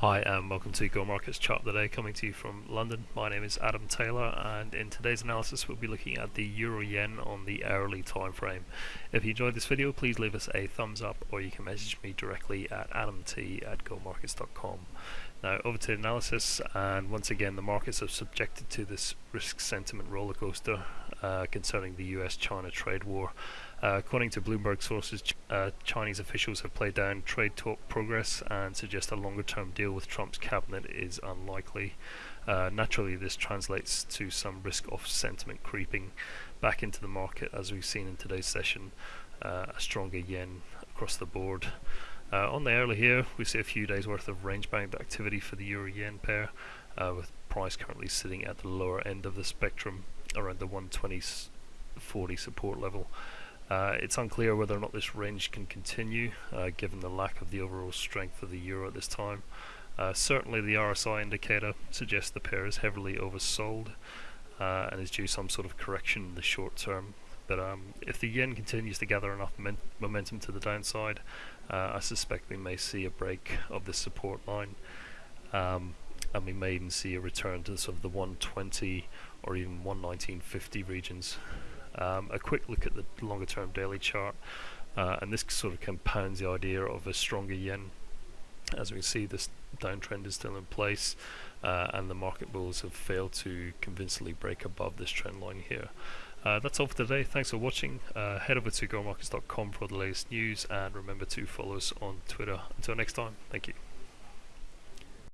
Hi and welcome to Go Markets Chart of the Day coming to you from London. My name is Adam Taylor and in today's analysis we'll be looking at the Euro Yen on the hourly time frame. If you enjoyed this video please leave us a thumbs up or you can message me directly at adamt at gomarkets.com. Now over to the analysis and once again the markets are subjected to this risk sentiment rollercoaster uh, concerning the US-China trade war. According to Bloomberg sources, ch uh, Chinese officials have played down trade talk progress and suggest a longer-term deal with Trump's cabinet is unlikely. Uh, naturally, this translates to some risk-off sentiment creeping back into the market, as we've seen in today's session. Uh, a stronger yen across the board. Uh, on the early here, we see a few days worth of range-bound activity for the euro-yen pair, uh, with price currently sitting at the lower end of the spectrum, around the 120.40 support level. Uh, it's unclear whether or not this range can continue, uh, given the lack of the overall strength of the euro at this time. Uh, certainly the RSI indicator suggests the pair is heavily oversold uh, and is due some sort of correction in the short term. But um, if the yen continues to gather enough momentum to the downside, uh, I suspect we may see a break of this support line. Um, and we may even see a return to sort of the 120 or even 119.50 regions. Um, a quick look at the longer term daily chart uh, and this sort of compounds the idea of a stronger yen. As we see this downtrend is still in place uh, and the market bulls have failed to convincingly break above this trend line here. Uh, that's all for today. Thanks for watching. Uh, head over to gomarkets.com for the latest news and remember to follow us on Twitter. Until next time, thank you.